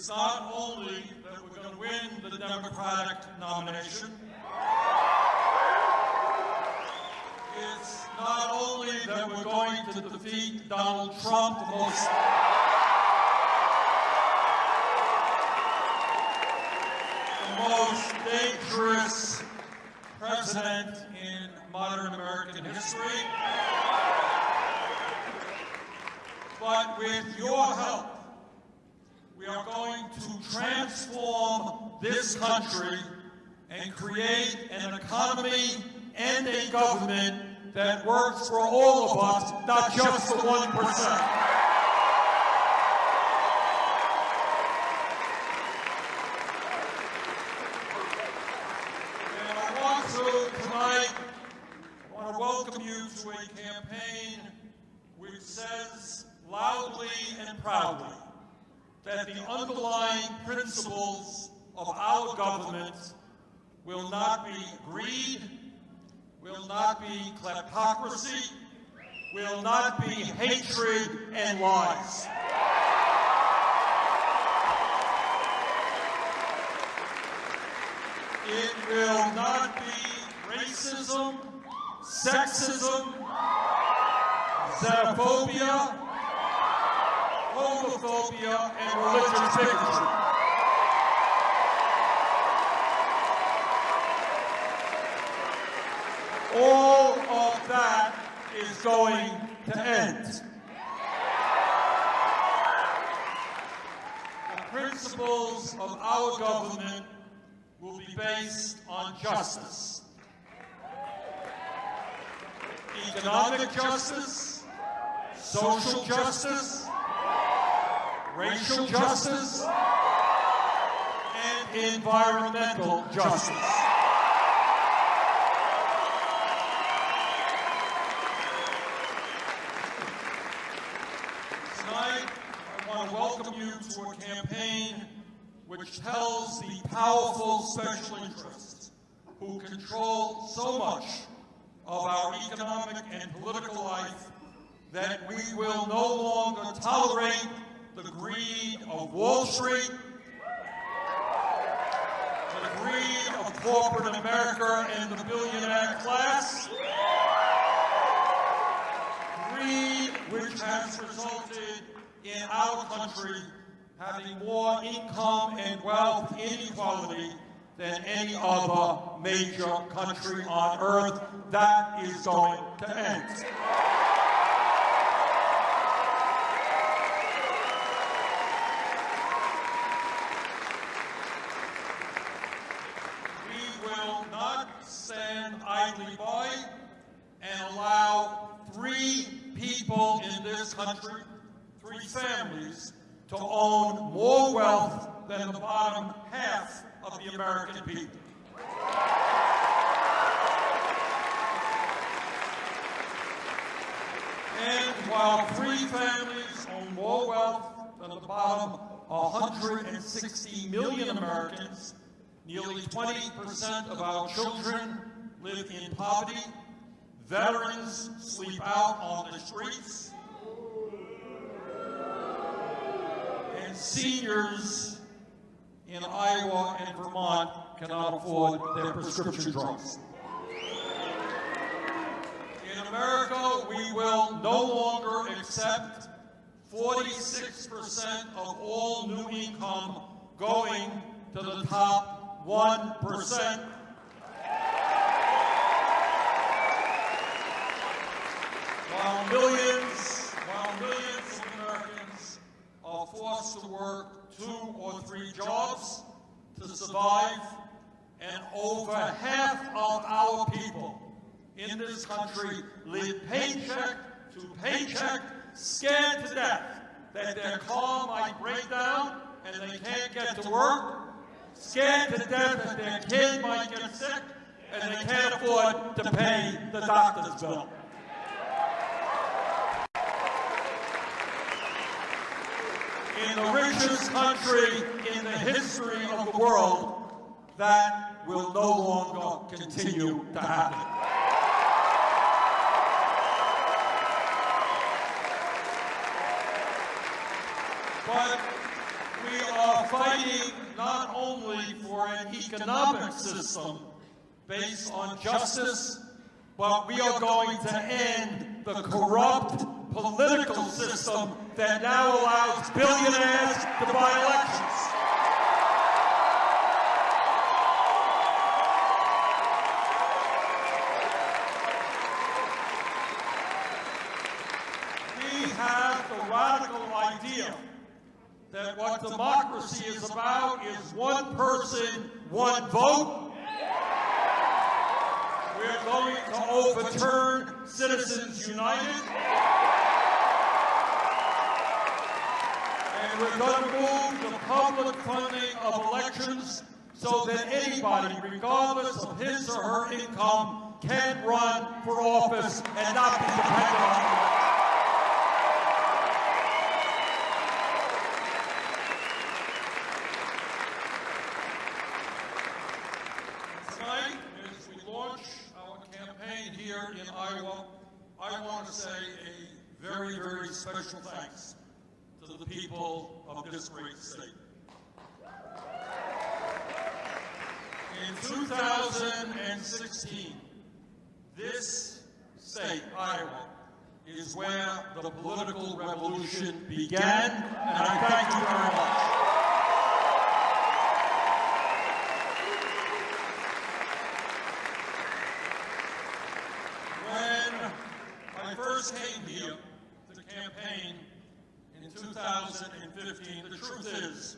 is not only that we're going to win the Democratic nomination, it's not only that we're going to defeat Donald Trump, the most dangerous president in modern American history, but with your help, we are going to transform this country and create an economy and a government that works for all of us, not just the 1%. And I want to, tonight, I want to welcome you to a campaign which says loudly and proudly that the underlying principles of our government will not be greed, will not be kleptocracy, will not be hatred and lies. It will not be racism, sexism, xenophobia, homophobia, and religious bigotry. All of that is going to end. The principles of our government will be based on justice. Economic justice, social justice, racial justice, and environmental justice. Tonight, I want to welcome you to a campaign which tells the powerful special interests who control so much of our economic and political life that we will no longer tolerate the greed of Wall Street, to the greed of corporate America and the billionaire class, greed which has resulted in our country having more income and wealth inequality than any other major country on earth. That is going to end. We will not stand idly by and allow three people in this country, three families, to own more wealth than the bottom half of the American people. And while three families own more wealth than the bottom 160 million Americans, nearly 20% of our children live in poverty, veterans sleep out on the streets, and seniors in Iowa and Vermont cannot afford their prescription drugs. In America, we will no longer accept 46% of all new income going to the top 1%. While millions, while millions of Americans forced to work two or three jobs to survive, and over half of our people in this country live paycheck to paycheck, scared to death that their car might break down and they can't get to work, scared to death that their kid might get sick and they can't afford to pay the doctor's bill. In the richest country in the history of the world, that will no longer continue to happen. But we are fighting not only for an economic system based on justice, but we are going to end the corrupt political system that now allows billionaires to buy elections. We have the radical idea that what democracy is about is one person, one vote. We're going to overturn Citizens United. And we're going to move the public funding of elections so that anybody, regardless of his or her income, can run for office and not be dependent on it. Tonight, as we launch our campaign here in Iowa, I want to say a very, very special thanks to the people of this great state. In 2016, this state, Iowa, is where the political revolution began, and I thank you very much. When I first came here to campaign in 2015, the truth is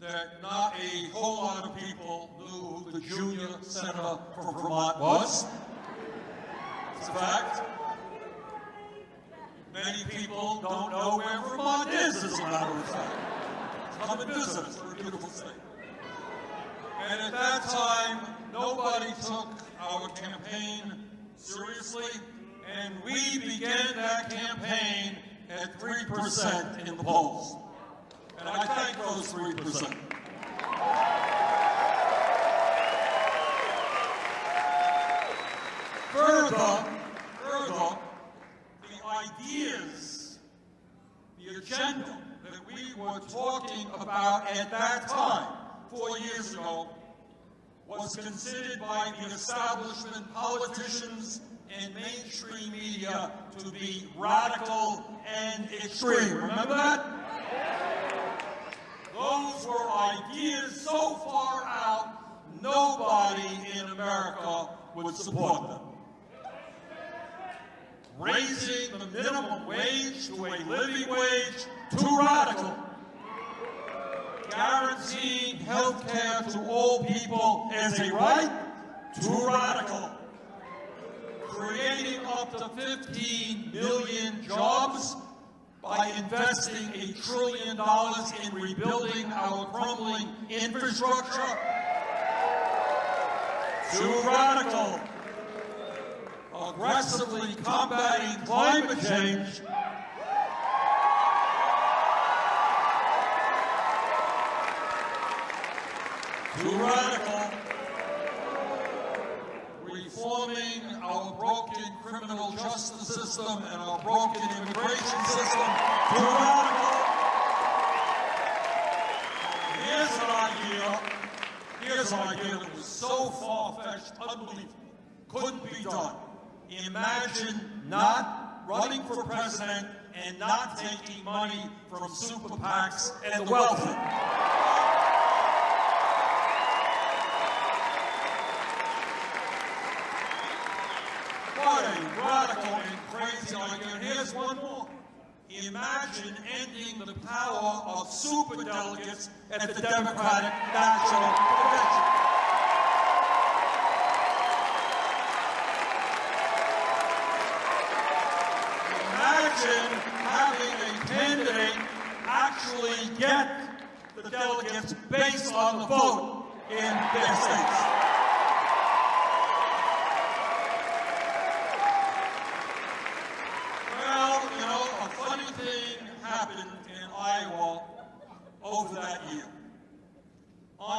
that not a whole lot of people knew who the junior senator from Vermont was. It's a fact. Many people don't know where Vermont is, as a matter of fact. Come and visit us. We're a beautiful state. And at that time, nobody took our campaign seriously, and we began that campaign at 3% in the polls. And I thank those 3%. Further, further, the ideas, the agenda that we were talking about at that time, four years ago, was considered by the establishment, politicians, and mainstream media to be radical and extreme. Remember that? Those were ideas so far out, nobody in America would support them. Raising the minimum wage to a living wage, too radical guaranteeing health care to all people as a right, too radical. Creating up to 15 million jobs by investing a trillion dollars in rebuilding our crumbling infrastructure, too radical. Aggressively combating climate change, too radical. Our broken criminal justice system and our broken immigration system, too radical. Here's an idea, here's an idea that was so far-fetched, unbelievable, couldn't be done. Imagine not running for president and not taking money from super PACs and the wealthy. imagine ending the power of superdelegates at the Democratic National Convention. Imagine having a candidate actually get the delegates based on the vote in their states.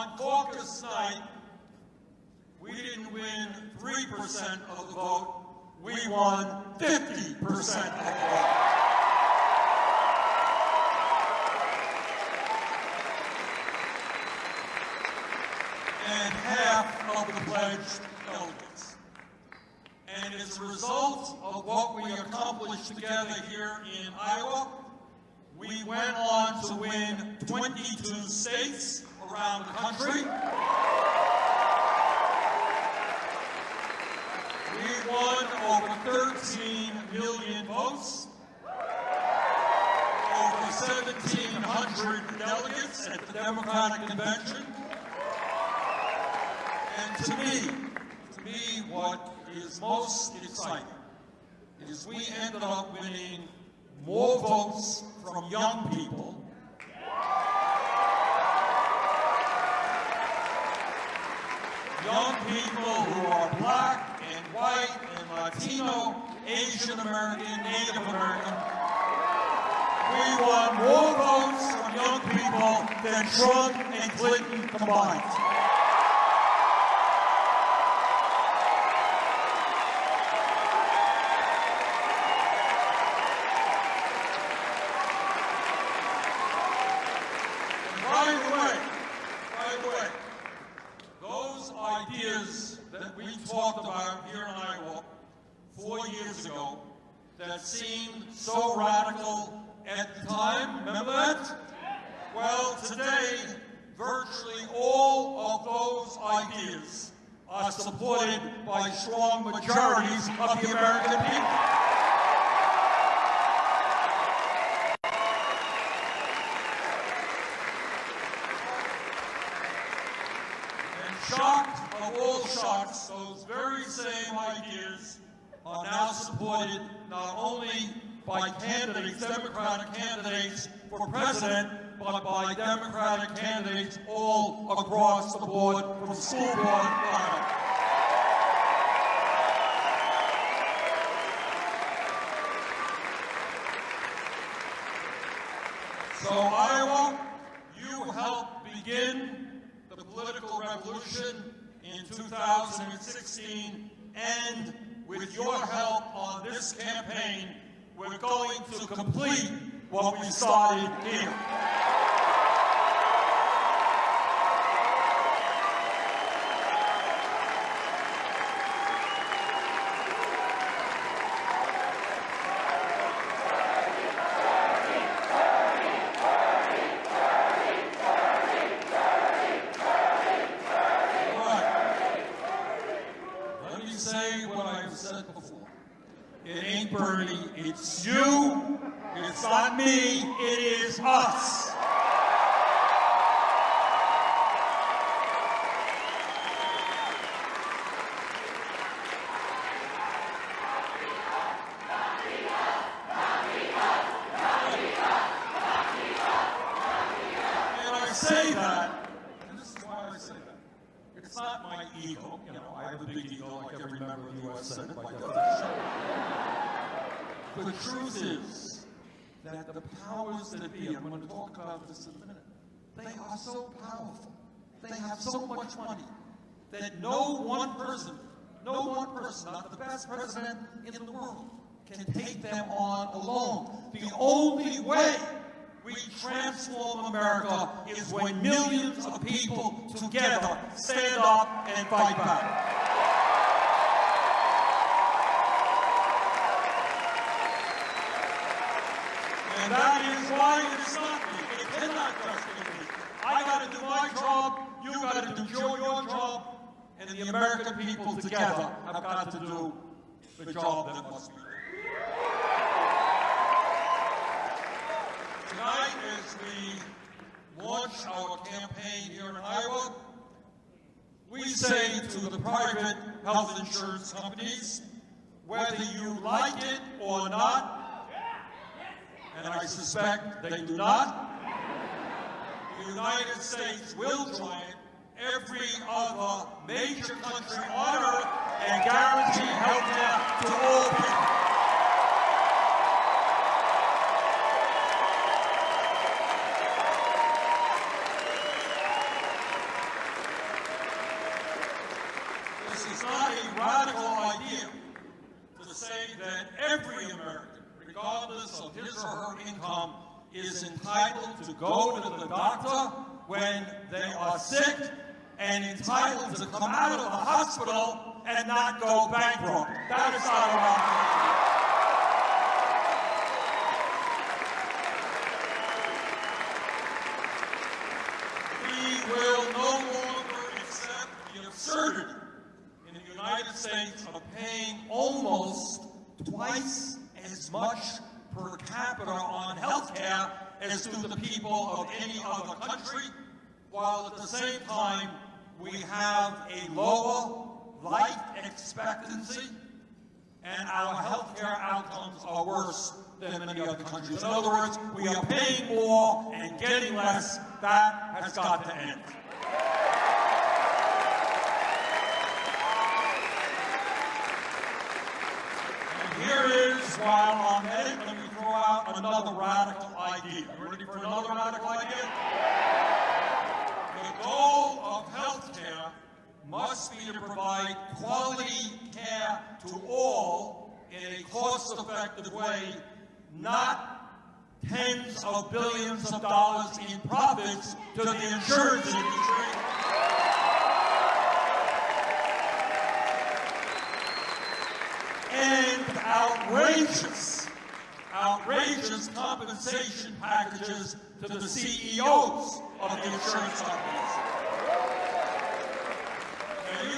On caucus night, we didn't win 3% of the vote, we won 50% of the vote. And half of the pledged delegates. And as a result of what we accomplished together here in Iowa, we went on to win 22 states around the country. We won over 13 million votes, over 1,700 delegates at the Democratic Convention. And to me, to me, what is most exciting is we ended up winning more votes from young people young people who are black and white and Latino, Asian American, Native American. We want more votes from young people than Trump and Clinton combined. And by the way, by the way, those ideas that we talked about here in Iowa four years ago that seemed so radical at the time, remember that? Well, today, virtually all of those ideas are supported by strong majorities of the American people. And shocked of all shocks, those very same ideas are now supported not only by candidates, Democratic candidates for president, but by Democratic candidates all across the board, from school board. So Iowa, you helped begin the political revolution in 2016, and with your help on this campaign, we're going to complete what we started here. Right. Let me say what I've said before. It ain't Bernie, it's you. It's not me, it is us. And I say that, and this is why I say that. It's not my ego, you know, I have a big ego like every member of the U.S. Senate by definition. The truth is that the powers that be, I'm going to talk about this in a minute, they are so powerful, they have so much money, that no one person, no one person, not the best president in the world, can take them on alone. The only way we transform America is when millions of people together stand up and fight back. And that is why it's not me. It cannot just be me. I got to do my job, you got to do your, your job, and the American people together have got to do the job that must be done. Tonight, as we launch our campaign here in Iowa, we say to the private health insurance companies, whether you like it or not, and I suspect they do not, the United States will join every other major country on earth and guarantee health care to all people. This is not a radical idea to say that every American, regardless of his or her income, is entitled to go to the doctor when they are sick and entitled to come out of the hospital and not go bankrupt. That is not a. We will no longer accept the absurdity in the United States of paying almost twice as much per capita on health care as do the people of any other country, while at the same time we have a lower life expectancy and our healthcare outcomes are worse than many other countries. In other words, we are paying more and getting less. That has got to end. And here is, while I'm at it, let me throw out another radical idea. You ready for another radical idea? Goal of health care must be to provide quality care to all in a cost-effective way, not tens of billions of dollars in profits to the insurance industry. and outrageous, outrageous compensation packages to the CEOs of the insurance companies.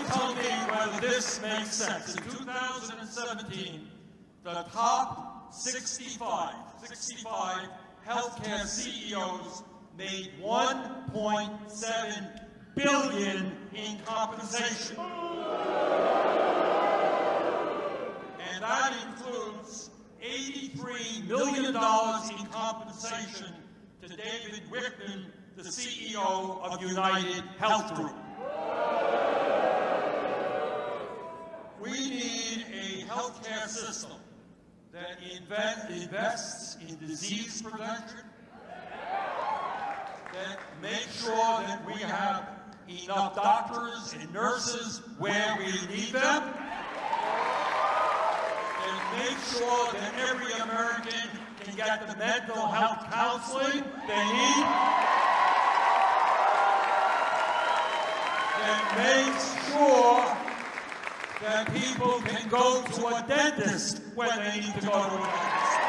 Tell me whether this makes sense. In 2017, the top 65, 65 healthcare CEOs made 1.7 billion in compensation. and that includes $83 million in compensation to David Wichmann, the CEO of United Health Group. We need a healthcare system that inve- invests in disease prevention, that makes sure that we have enough doctors and nurses where we need them, and make sure that every American can get the mental health counseling they need. That makes sure that people can go to a dentist when they need to go to a dentist.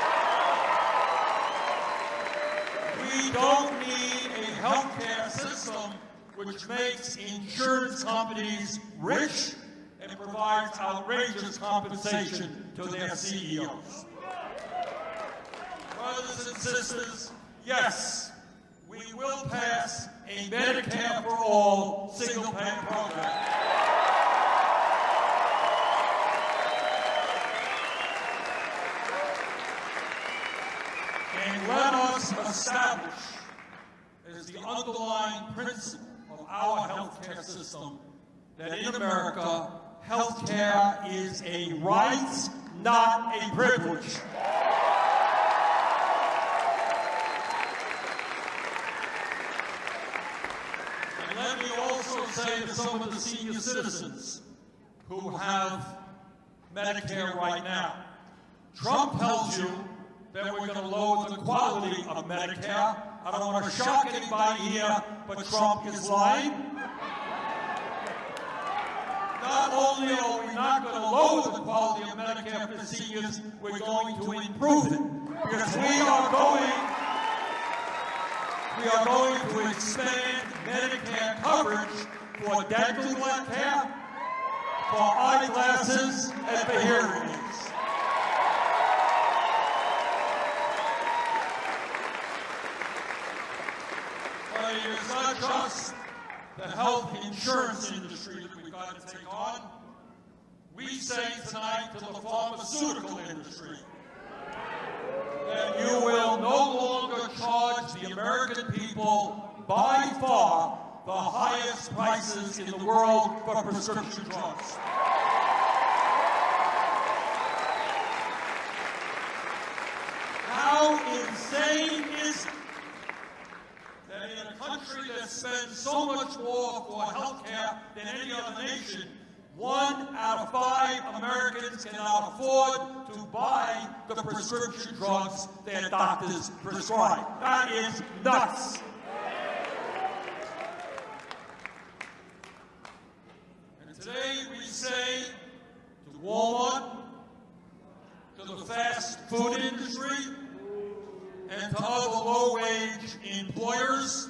We don't need a healthcare system which makes insurance companies rich and provides outrageous compensation to their CEOs. Brothers and sisters, yes, we will pass a Medicare for all single-payer program. And let us establish as the underlying principle of our healthcare system that in America, healthcare is a right, not a privilege. And let me also say to some of the senior citizens who have Medicare right now, Trump tells you that we're going to lower the quality of Medicare. I don't want to shock anybody here, but Trump is lying. Not only are we not going to lower the quality of Medicare for seniors, we're going to improve it. Because we are going, we are going to expand Medicare coverage for dental care, for eyeglasses, and for hearing aids. But it is just the health insurance industry that we've got to take on. We say tonight to the pharmaceutical industry that you will no longer charge the American people by far the highest prices in the world for prescription drugs. How insane is it that in a country that spends so much more for health care than any other nation, one out of five Americans cannot afford to buy the prescription drugs their doctors prescribe. That is nuts. And today we say to Walmart, to the fast food industry, and to other low-wage employers,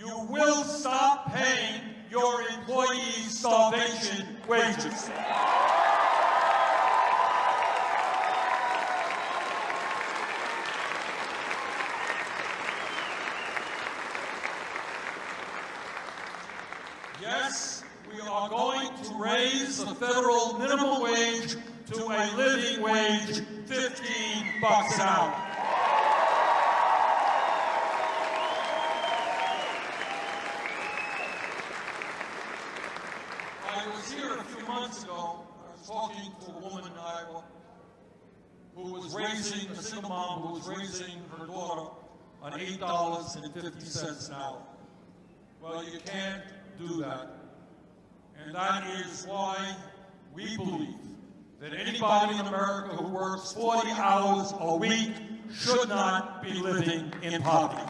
you will stop paying your employees starvation wages. Yes, we are going to raise the federal minimum wage to a living wage, 15 bucks an hour. I was here a few months ago. I was talking to a woman in Iowa who was raising, a single mom who was raising her daughter on $8.50 an hour. Well, you can't do that. And that is why we believe that anybody in America who works 40 hours a week should not be living in poverty.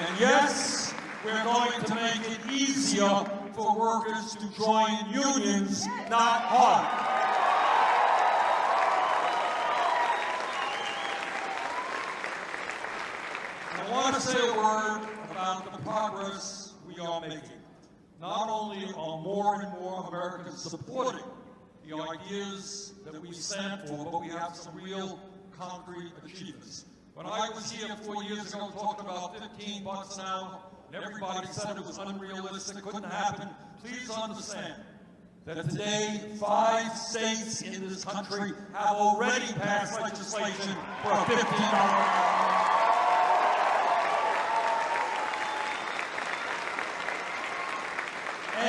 And yes, we're going to make it easier for workers to join unions, not harder. I want to say a word about the progress we are making. Not only are more and more Americans supporting the ideas that we stand for, but we have some real concrete achievements. When I was here four years ago talking about 15 bucks an hour, and everybody said it was unrealistic, couldn't happen, please understand that today five states in this country have already passed legislation for a $15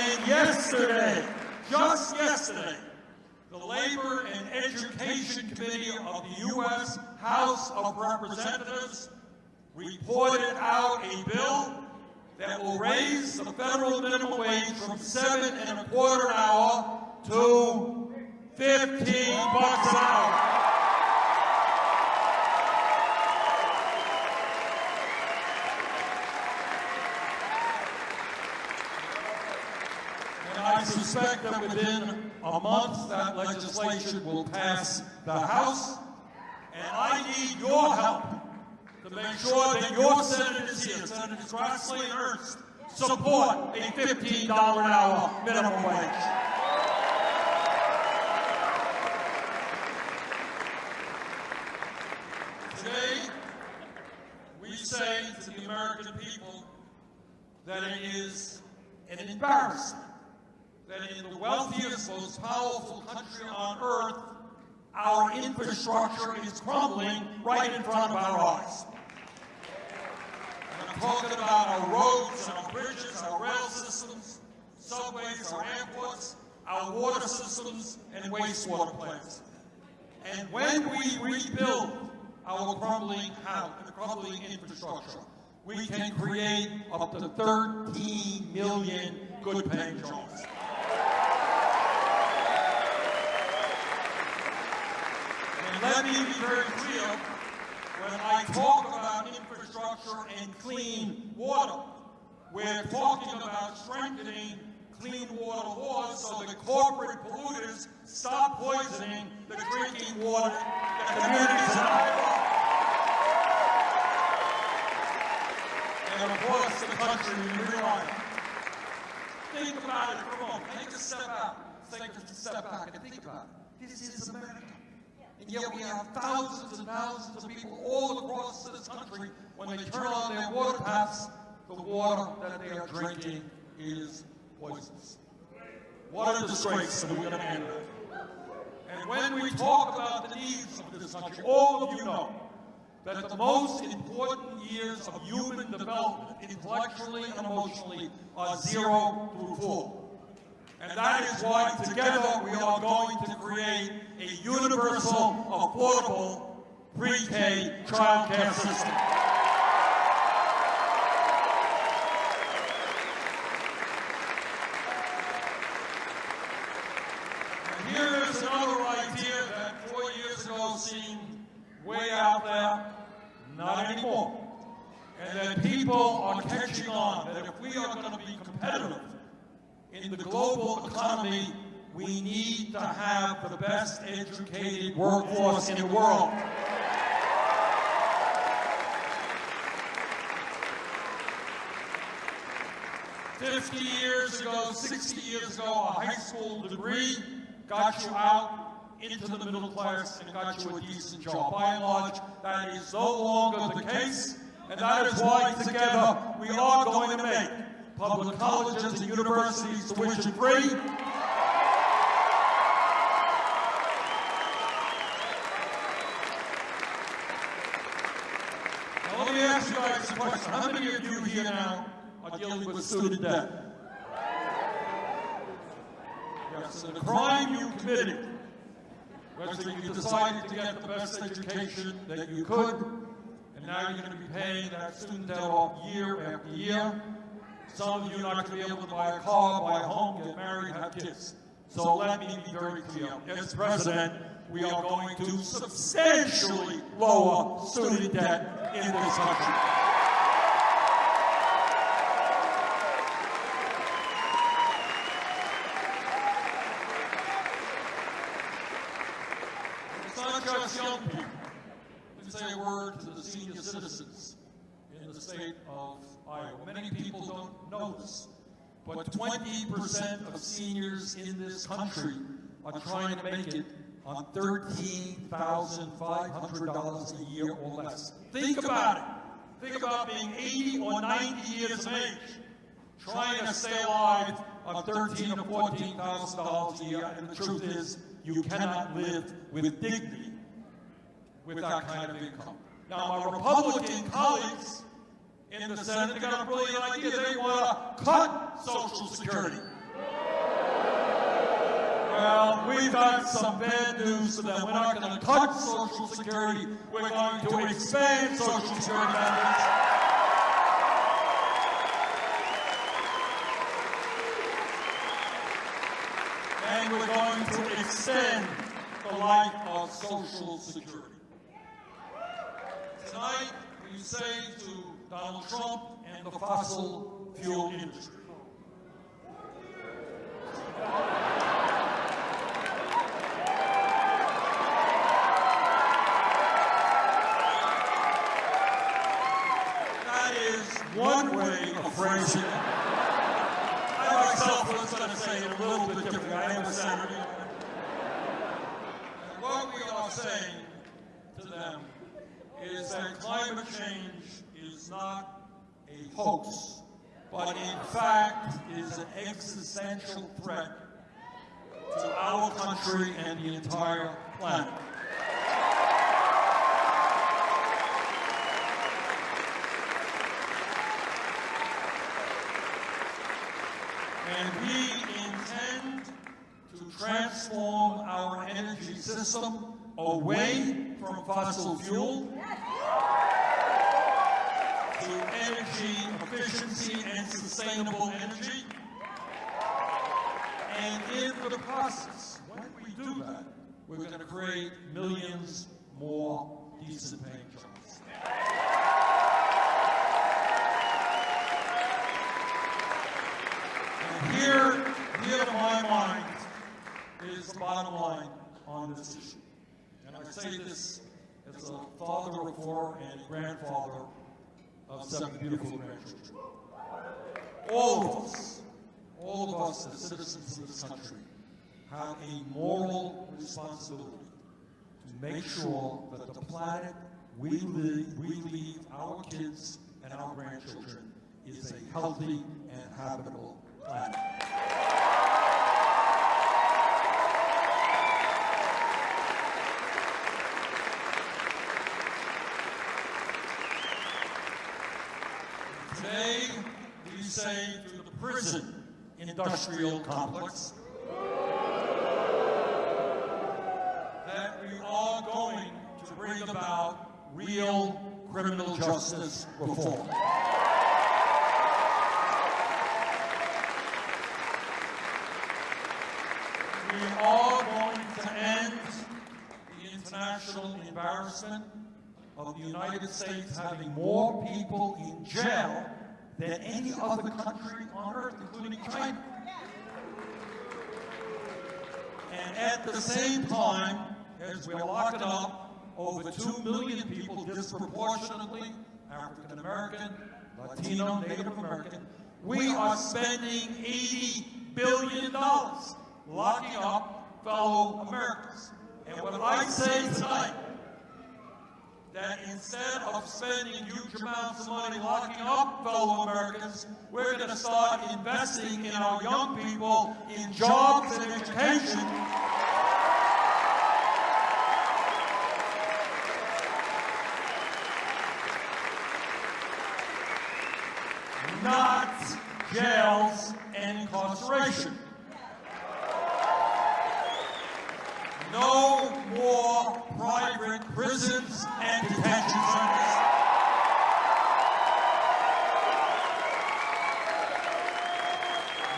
And yesterday, just yesterday, the Labor and Education Committee of the U.S. House of Representatives reported out a bill that will raise the federal minimum wage from seven and a quarter an hour to 15 bucks an hour. Suspect that within a month, that legislation will pass the House. And I need your help to make sure that your senators here, Senators Grassley and Ernst, support a $15 an hour minimum wage. Today, we say to the American people that it is an embarrassment that in the wealthiest, most powerful country on earth, our infrastructure is crumbling right in front of our eyes. And I'm talking about our roads, our bridges, our rail systems, subways, our airports, our water systems, and wastewater plants. And when we rebuild our crumbling house, crumbling infrastructure, we can create up to 13 million good-paying jobs. Let me be very clear, when I talk about infrastructure and clean water, we're talking about strengthening clean water laws so the corporate polluters stop poisoning the drinking water that communities in Iowa and across the country we rely on. Think about it for a moment. Take a step out. Take a step back and think about it. This is America. And yet we have thousands and thousands of people all across this country, when they turn on their water taps, the water that they are drinking is poisonous. What a disgrace that we're going to end it. And when we talk about the needs of this country, all of you know that the most important years of human development, intellectually and emotionally, are zero through four. And that is why together we are going to create a universal, affordable, pre-K childcare system. And here is another idea that four years ago seemed way out there, not anymore. And that people are catching on, that if we are going to be competitive in the global economy, we need to have the best educated workforce in the world. Fifty years ago, sixty years ago, a high school degree got you out into the middle class and got you a decent job. By and large, that is no longer the case, and that is why together we are going to make public colleges and universities tuition free. Now let me ask you guys a question. How many of you here now are dealing with student debt? Yes, and the crime you committed that you decided to get the best education that you could, and now you're going to be paying that student debt off year after year. Some of you are not going to be able to buy a car, buy a home, get married, have kids. So let me be very clear. As president, we are going to substantially lower student debt in this country. It's not just young people. Let me say a word to the senior citizens in the state of Iowa. Many people don't know this, but 20% of seniors in this country are trying to make it on $13,500 a year or less. Think about it. Think about being 80 or 90 years of age, trying to stay alive on 13,000 or $14,000 a year, and the truth is, you cannot live with dignity with that kind of income. Now, my Republican colleagues in the Senate, they got a brilliant idea. They want to cut Social Security. Well, we've got some bad news for them. We're not going to cut Social Security. We're going to expand Social Security benefits. And we're going to extend the life of Social Security. Tonight, we say to Donald Trump and the fossil fuel industry. That is one way of phrasing it. I myself was going to say it a little bit differently. I am a senator. And what we are saying to them is that climate change not a hoax, but in fact is an existential threat to our country and the entire planet. And we intend to transform our energy system away from fossil fuel to sustainable energy. And in the process, when we do that, we're going to create millions more decent paying jobs. And here, here to my mind is the bottom line on this issue. And I say this as a father of four and grandfather of seven beautiful grandchildren all of us, all of us as citizens of this country, have a moral responsibility to make sure that the planet we leave, we leave our kids and our grandchildren is a healthy and habitable planet. Today, say to the prison industrial complex that we are going to bring about real criminal justice reform. We are going to end the international embarrassment of the United States having more people in jail than any other country on earth, including China. And at the same time, as we're locking up over 2 million people disproportionately, African American, Latino, Native American, we are spending $80 billion locking up fellow Americans. And what I say tonight, that instead of spending huge amounts of money locking up fellow Americans, we're going to start investing in our young people in jobs and education. Not jails and incarceration. No more private prisons and detention centers.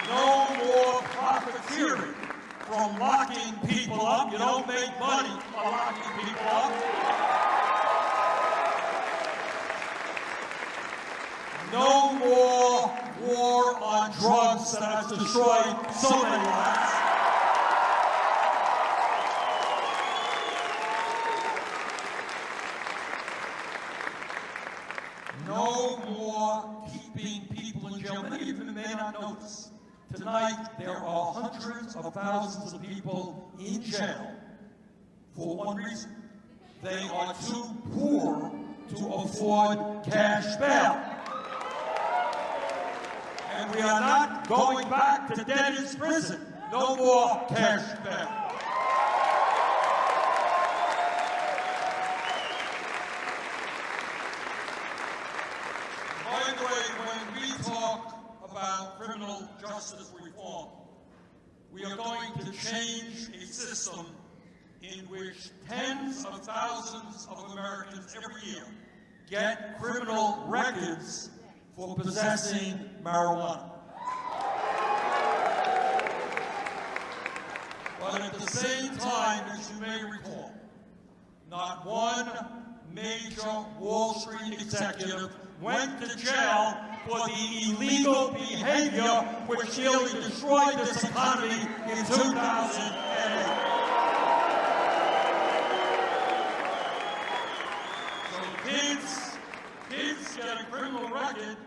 No more profiteering from locking people up. You don't make money by locking people up. No more war on drugs that has destroyed so many lives. No more keeping people in jail. Many of you may not know this. Tonight, there are hundreds of thousands of people jail for one reason. They are too poor to afford cash bail. And we are not going back to debtors' prison. No more cash bail. By the way, when we talk about criminal justice reform, we are going to change a system in which tens of thousands of Americans every year get criminal records for possessing marijuana. But at the same time, as you may recall, not one major Wall Street executive went to jail for the illegal behavior which nearly destroyed this economy in 2008. So kids, kids get a criminal record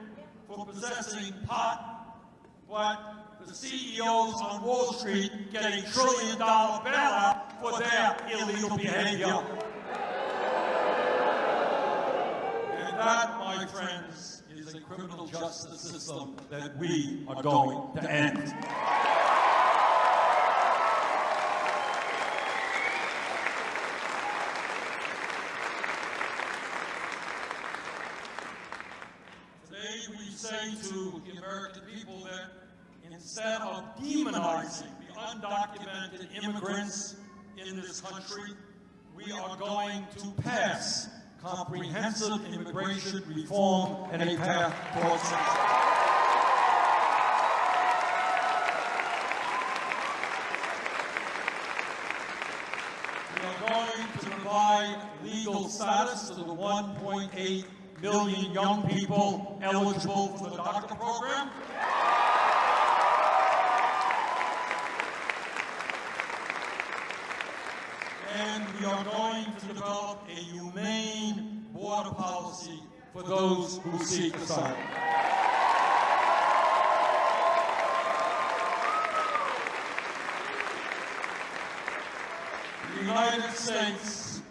for possessing pot, but the CEOs on Wall Street get a trillion dollar bailout for their illegal behavior. And that, my friends, criminal justice system that we are going to end. Today we say to the American people that instead of demonizing the undocumented immigrants in this country, we are going to pass comprehensive immigration reform and a path towards citizenship. We are going to provide legal status to the 1.8 million young people eligible for the DACA program. And we are going to develop a humane border policy for those who seek asylum. The United States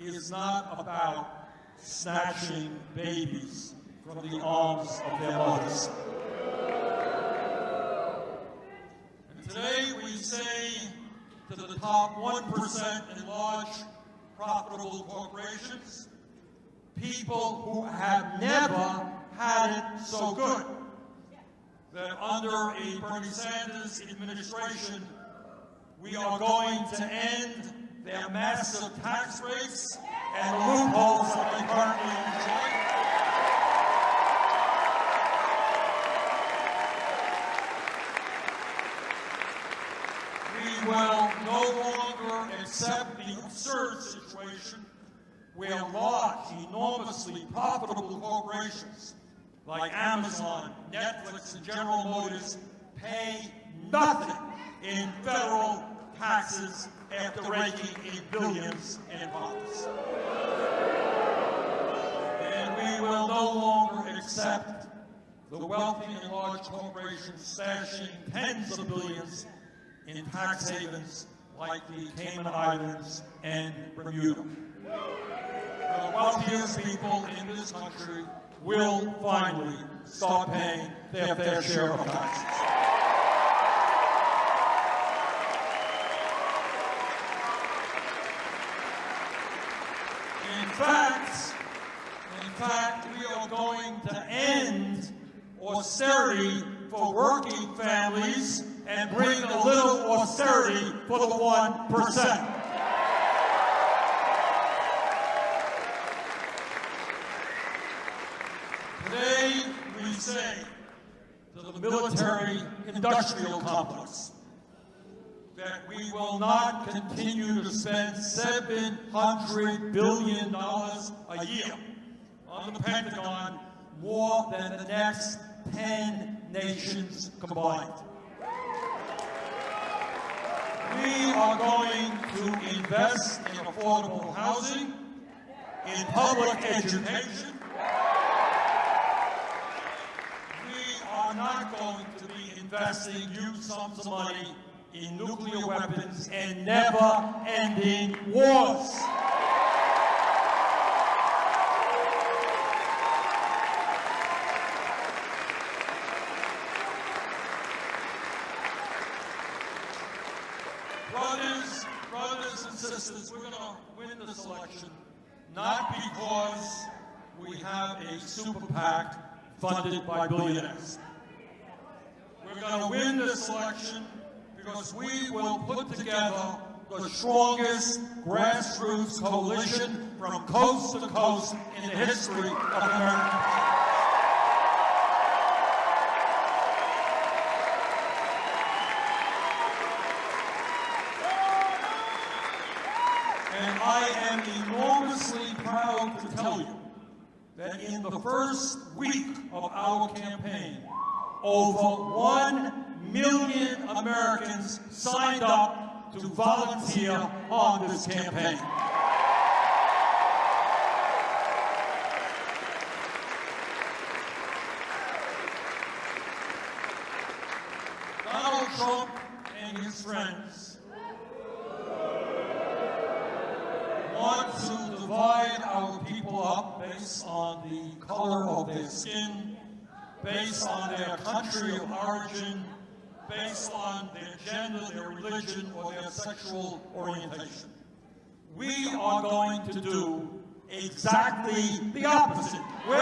is not about snatching babies from the arms of their mothers. And today we say to the top 1% in large profitable corporations, people who have never had it so good. that under a Bernie Sanders administration, we are going to end their massive tax rates and loopholes that they currently enjoy. We will no longer accept the absurd situation where large, enormously profitable corporations like Amazon, And General Motors pay nothing in federal taxes after raking in billions in profits. And we will no longer accept the wealthy and large corporations stashing tens of billions in tax havens like the Cayman Islands and Bermuda. The wealthiest people in this country will finally start paying their fair share of taxes. In fact, in fact, we are going to end austerity for working families and bring a little austerity for the 1%. Today, we say to the military industrial complex that we will not continue to spend $700 billion a year on the Pentagon, more than the next 10 nations combined. We are going to invest in affordable housing, in public education, we are not going to be investing huge sums of money in nuclear weapons and never-ending wars. Brothers, brothers and sisters, we're going to win this election not because we have a super PAC funded by billionaires. We're going to win this election because we will put together the strongest grassroots coalition from coast to coast in the history of America. And I am enormously proud to tell you that in the first week of our campaign, over 1 million Americans signed up to volunteer on this campaign. Donald Trump and his friends want to divide our people up based on the color of their skin, based on their country of origin, based on their gender, their religion, or their sexual orientation. We are going to do exactly the opposite. We're